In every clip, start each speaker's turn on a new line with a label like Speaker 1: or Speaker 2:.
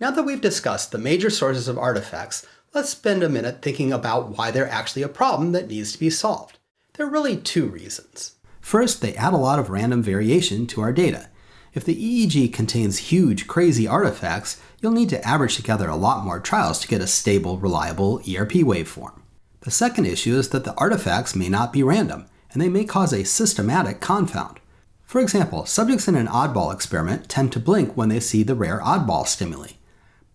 Speaker 1: Now that we've discussed the major sources of artifacts, let's spend a minute thinking about why they're actually a problem that needs to be solved. There are really two reasons. First, they add a lot of random variation to our data. If the EEG contains huge, crazy artifacts, you'll need to average together a lot more trials to get a stable, reliable ERP waveform. The second issue is that the artifacts may not be random, and they may cause a systematic confound. For example, subjects in an oddball experiment tend to blink when they see the rare oddball stimuli.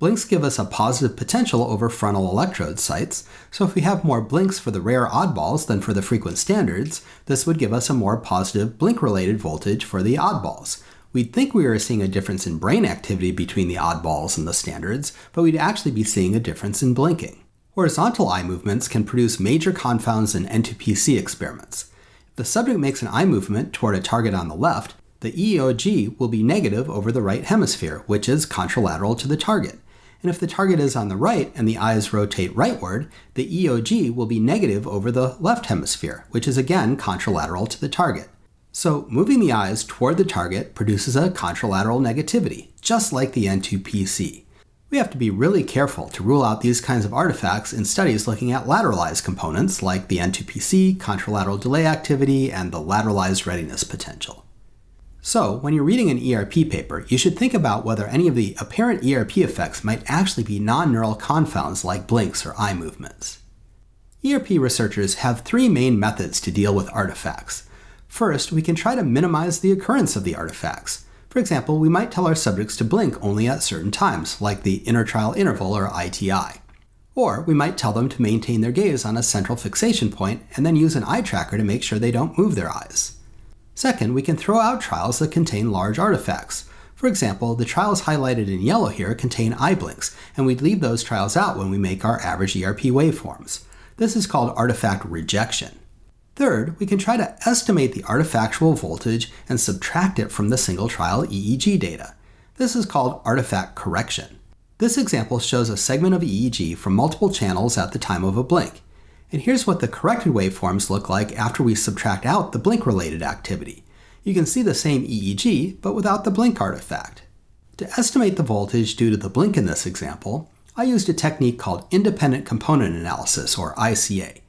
Speaker 1: Blinks give us a positive potential over frontal electrode sites, so if we have more blinks for the rare oddballs than for the frequent standards, this would give us a more positive blink-related voltage for the oddballs. We'd think we were seeing a difference in brain activity between the oddballs and the standards, but we'd actually be seeing a difference in blinking. Horizontal eye movements can produce major confounds in N2PC experiments. If the subject makes an eye movement toward a target on the left, the EOG will be negative over the right hemisphere, which is contralateral to the target. And if the target is on the right and the eyes rotate rightward, the EOG will be negative over the left hemisphere, which is again contralateral to the target. So moving the eyes toward the target produces a contralateral negativity, just like the N2PC. We have to be really careful to rule out these kinds of artifacts in studies looking at lateralized components like the N2PC, contralateral delay activity, and the lateralized readiness potential. So, when you're reading an ERP paper, you should think about whether any of the apparent ERP effects might actually be non-neural confounds like blinks or eye movements. ERP researchers have three main methods to deal with artifacts. First, we can try to minimize the occurrence of the artifacts. For example, we might tell our subjects to blink only at certain times, like the intertrial interval or ITI. Or we might tell them to maintain their gaze on a central fixation point and then use an eye tracker to make sure they don't move their eyes. Second, we can throw out trials that contain large artifacts. For example, the trials highlighted in yellow here contain eye blinks, and we'd leave those trials out when we make our average ERP waveforms. This is called artifact rejection. Third, we can try to estimate the artifactual voltage and subtract it from the single trial EEG data. This is called artifact correction. This example shows a segment of EEG from multiple channels at the time of a blink. And here's what the corrected waveforms look like after we subtract out the blink-related activity. You can see the same EEG, but without the blink artifact. To estimate the voltage due to the blink in this example, I used a technique called independent component analysis, or ICA.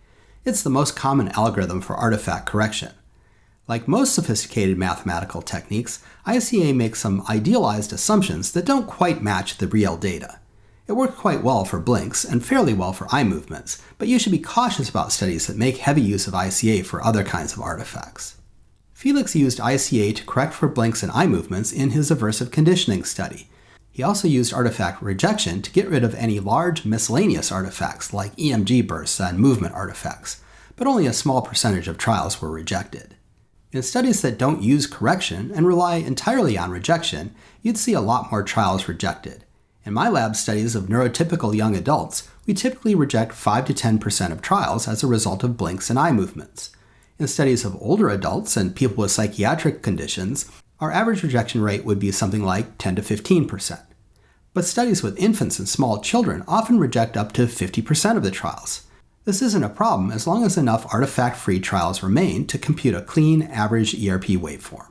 Speaker 1: It's the most common algorithm for artifact correction. Like most sophisticated mathematical techniques, ICA makes some idealized assumptions that don't quite match the real data. It worked quite well for blinks and fairly well for eye movements, but you should be cautious about studies that make heavy use of ICA for other kinds of artifacts. Felix used ICA to correct for blinks and eye movements in his aversive conditioning study. He also used artifact rejection to get rid of any large miscellaneous artifacts like EMG bursts and movement artifacts, but only a small percentage of trials were rejected. In studies that don't use correction and rely entirely on rejection, you'd see a lot more trials rejected. In my lab studies of neurotypical young adults, we typically reject 5 to 10% of trials as a result of blinks and eye movements. In studies of older adults and people with psychiatric conditions, our average rejection rate would be something like 10 to 15%. But studies with infants and small children often reject up to 50% of the trials. This isn't a problem as long as enough artifact-free trials remain to compute a clean, average ERP waveform.